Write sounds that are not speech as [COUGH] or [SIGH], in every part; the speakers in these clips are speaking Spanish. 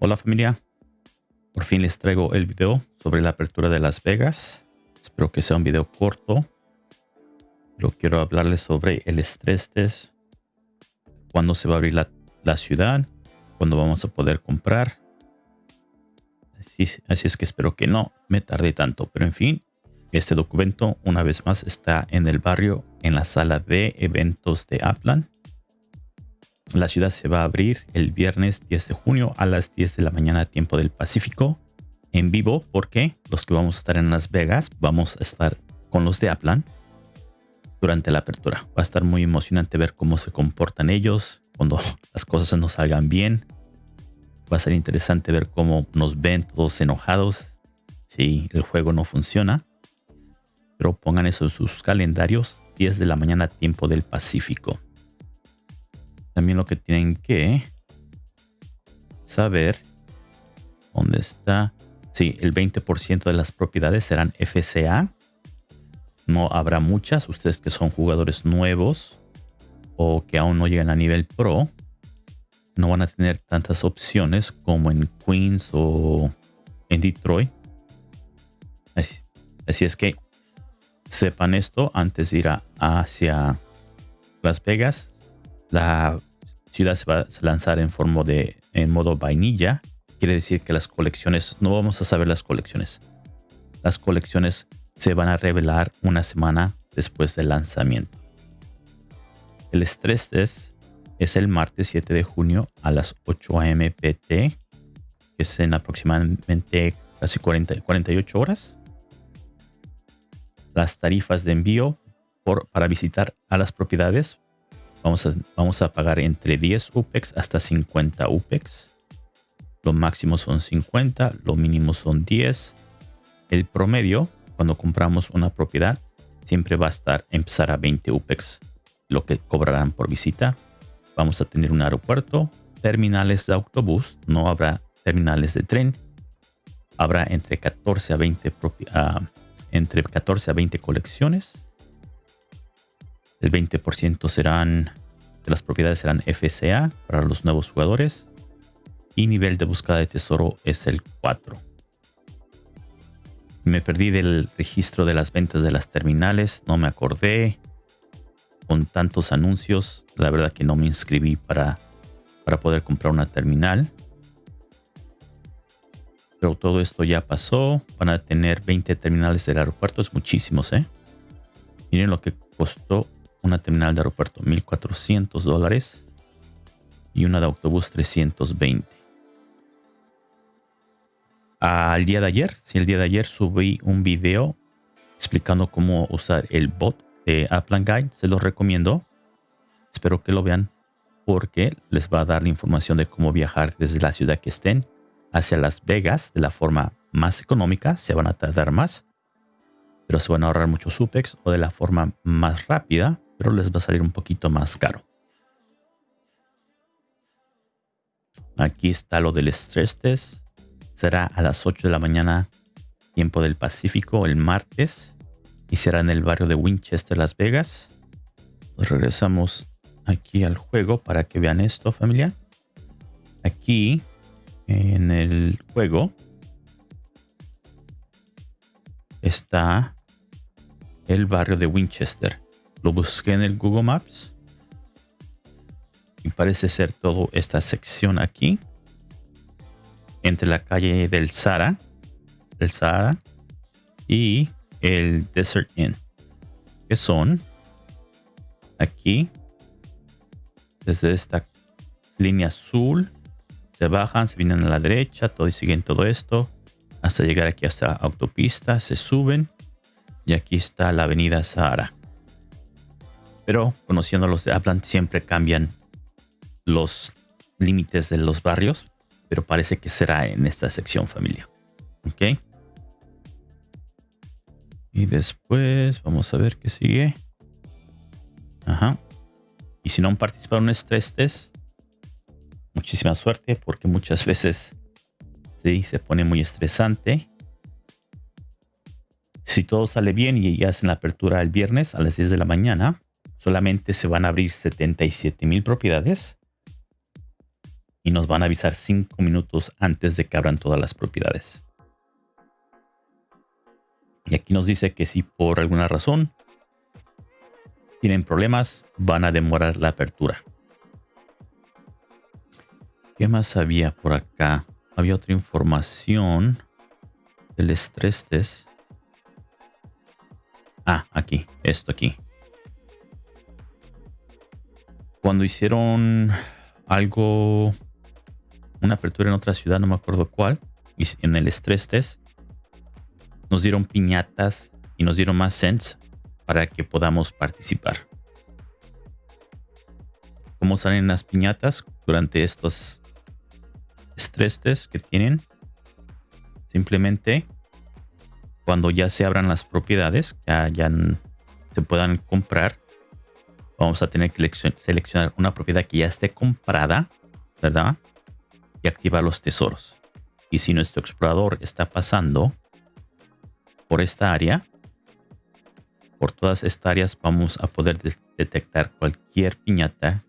Hola familia, por fin les traigo el video sobre la apertura de Las Vegas. Espero que sea un video corto, pero quiero hablarles sobre el estrés test, cuándo se va a abrir la, ciudad, cuándo vamos a poder comprar. Así, así es que espero que no me tarde tanto, pero en fin, este documento una vez más está en el barrio en la sala de eventos de Upland la ciudad se va a abrir el viernes 10 de junio a las 10 de la mañana tiempo del Pacífico en vivo porque los que vamos a estar en Las Vegas vamos a estar con los de Aplan durante la apertura. Va a estar muy emocionante ver cómo se comportan ellos cuando [LAUGHS] las cosas no salgan bien. Va a ser interesante ver cómo nos ven todos enojados si el juego no funciona. Pero pongan eso en sus calendarios 10 de la mañana tiempo del Pacífico. También lo que tienen que saber dónde está. Sí, el 20% de las propiedades serán FCA. No habrá muchas. Ustedes que son jugadores nuevos o que aún no llegan a nivel pro, no van a tener tantas opciones como en Queens o en Detroit. Así, así es que sepan esto antes de ir a, hacia Las Vegas. La se va a lanzar en forma de en modo vainilla. Quiere decir que las colecciones, no vamos a saber las colecciones. Las colecciones se van a revelar una semana después del lanzamiento. El estrés test es el martes 7 de junio a las 8 am PT, es en aproximadamente casi 40, 48 horas. Las tarifas de envío por, para visitar a las propiedades Vamos a, vamos a pagar entre 10 UPEX hasta 50 UPEX. Lo máximo son 50, lo mínimo son 10. El promedio, cuando compramos una propiedad, siempre va a estar empezar a 20 UPEX, lo que cobrarán por visita. Vamos a tener un aeropuerto, terminales de autobús, no habrá terminales de tren. Habrá entre 14 a 20, uh, entre 14 a 20 colecciones el 20% serán de las propiedades serán FCA para los nuevos jugadores. Y nivel de búsqueda de tesoro es el 4. Me perdí del registro de las ventas de las terminales. No me acordé. Con tantos anuncios. La verdad que no me inscribí para, para poder comprar una terminal. Pero todo esto ya pasó. Van a tener 20 terminales del aeropuerto. Es muchísimos, ¿eh? Miren lo que costó una terminal de aeropuerto 1400 dólares y una de autobús 320. Al día de ayer, si el día de ayer subí un video explicando cómo usar el bot de Upland Guide, se los recomiendo. Espero que lo vean porque les va a dar la información de cómo viajar desde la ciudad que estén hacia Las Vegas de la forma más económica. Se van a tardar más, pero se van a ahorrar muchos SUPEX o de la forma más rápida pero les va a salir un poquito más caro. Aquí está lo del stress test. Será a las 8 de la mañana, tiempo del Pacífico, el martes. Y será en el barrio de Winchester, Las Vegas. Pues regresamos aquí al juego para que vean esto, familia. Aquí, en el juego, está el barrio de Winchester. Lo busqué en el Google Maps. Y parece ser toda esta sección aquí. Entre la calle del Sara. El Sahara. Y el Desert Inn. Que son aquí. Desde esta línea azul. Se bajan, se vienen a la derecha. Todo y siguen todo esto. Hasta llegar aquí hasta autopista. Se suben. Y aquí está la avenida Sahara. Pero conociendo los de Upland siempre cambian los límites de los barrios. Pero parece que será en esta sección familia. Ok. Y después vamos a ver qué sigue. Ajá. Y si no han participado en estrés test, muchísima suerte porque muchas veces sí, se pone muy estresante. Si todo sale bien y ya hacen la apertura el viernes a las 10 de la mañana, solamente se van a abrir 77 mil propiedades. y nos van a avisar cinco minutos antes de que abran todas las propiedades. Y aquí nos dice que si por alguna razón tienen problemas, van a demorar la apertura. ¿Qué más había por acá? Había otra información del estrés test. Ah, aquí, esto aquí. Cuando hicieron algo, una apertura en otra ciudad, no me acuerdo cuál, en el estrés test, nos dieron piñatas y nos dieron más cents para que podamos participar. ¿Cómo salen las piñatas durante estos estrés test que tienen? Simplemente cuando ya se abran las propiedades, ya, ya se puedan comprar, vamos a tener que seleccionar una propiedad que ya esté comprada, ¿verdad? Y activar los tesoros. Y si nuestro explorador está pasando por esta área, por todas estas áreas vamos a poder detectar cualquier piñata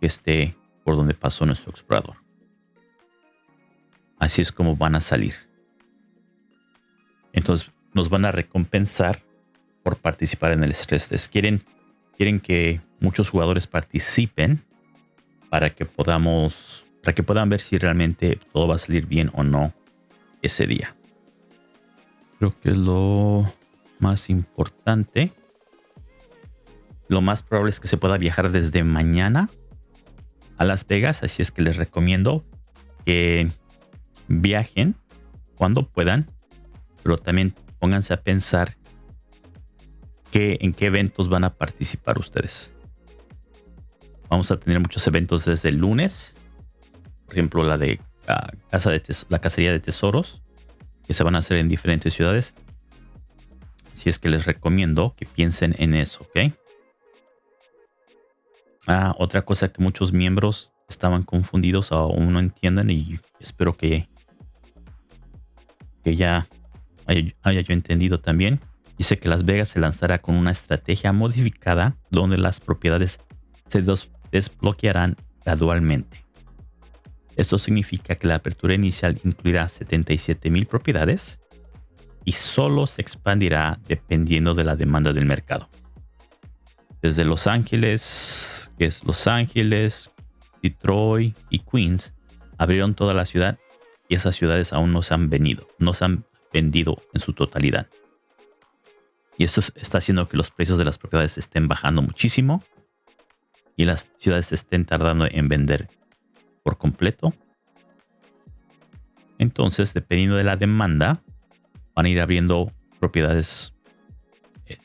que esté por donde pasó nuestro explorador. Así es como van a salir. Entonces nos van a recompensar por participar en el stress test. Quieren, quieren que muchos jugadores participen para que podamos, para que puedan ver si realmente todo va a salir bien o no ese día. Creo que es lo más importante. Lo más probable es que se pueda viajar desde mañana a Las Vegas, así es que les recomiendo que viajen cuando puedan pero también pónganse a pensar en qué eventos van a participar ustedes. Vamos a tener muchos eventos desde el lunes, por ejemplo la de la, casa de la cacería de tesoros, que se van a hacer en diferentes ciudades. Si es que les recomiendo que piensen en eso, ¿ok? Ah, otra cosa que muchos miembros estaban confundidos aún no entienden y espero que, que ya haya, yo entendido también, dice que Las Vegas se lanzará con una estrategia modificada donde las propiedades se desbloquearán gradualmente. Esto significa que la apertura inicial incluirá 77 mil propiedades y solo se expandirá dependiendo de la demanda del mercado. Desde Los Ángeles, que es Los Ángeles, Detroit y Queens, abrieron toda la ciudad y esas ciudades aún no se han venido, no se han vendido en su totalidad. Y esto está haciendo que los precios de las propiedades estén bajando muchísimo y las ciudades estén tardando en vender por completo. Entonces, dependiendo de la demanda, van a ir abriendo propiedades, eh,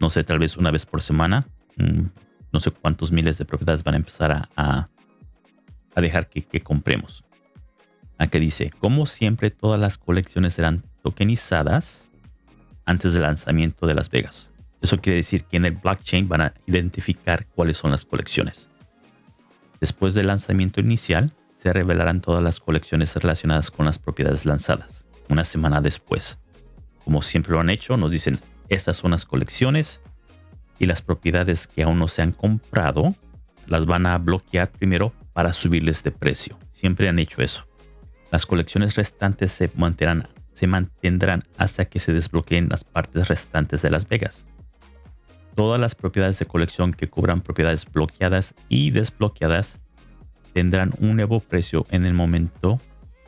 no sé, tal vez una vez por semana. Mm, no sé cuántos miles de propiedades van a empezar a, a, dejar que, que compremos. Aquí dice, como siempre, todas las colecciones serán tokenizadas antes del lanzamiento de Las Vegas. Eso quiere decir que en el blockchain van a identificar cuáles son las colecciones. Después del lanzamiento inicial, se revelarán todas las colecciones relacionadas con las propiedades lanzadas. Una semana después, como siempre lo han hecho, nos dicen estas son las colecciones y las propiedades que aún no se han comprado las van a bloquear primero para subirles de precio. Siempre han hecho eso. Las colecciones restantes se mantendrán se mantendrán hasta que se desbloqueen las partes restantes de Las Vegas. Todas las propiedades de colección que cubran propiedades bloqueadas y desbloqueadas tendrán un nuevo precio en el momento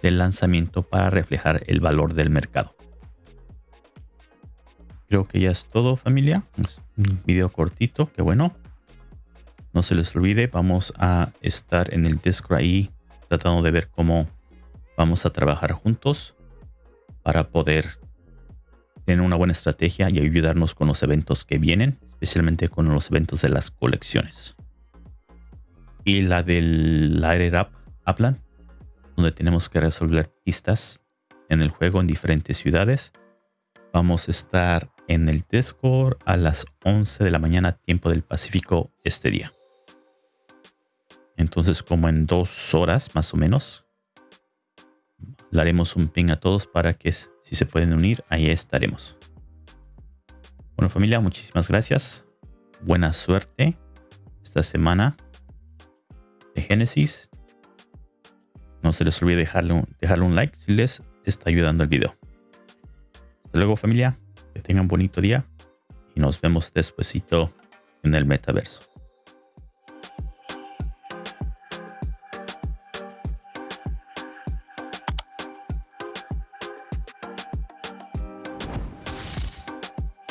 del lanzamiento para reflejar el valor del mercado. Creo que ya es todo familia. un video cortito, que bueno. No se les olvide, vamos a estar en el Discord ahí tratando de ver cómo vamos a trabajar juntos para poder tener una buena estrategia y ayudarnos con los eventos que vienen, especialmente con los eventos de las colecciones. Y la del Air Up Upland, donde tenemos que resolver pistas en el juego en diferentes ciudades. Vamos a estar en el Discord a las 11 de la mañana, tiempo del Pacífico, este día. Entonces, como en dos horas más o menos, le haremos un ping a todos para que si se pueden unir, ahí estaremos. Bueno familia, muchísimas gracias. Buena suerte esta semana de Génesis. se les olvide dejarle un, un like si les está ayudando el video. Hasta luego familia, que tengan bonito día y nos vemos despuesito en el metaverso.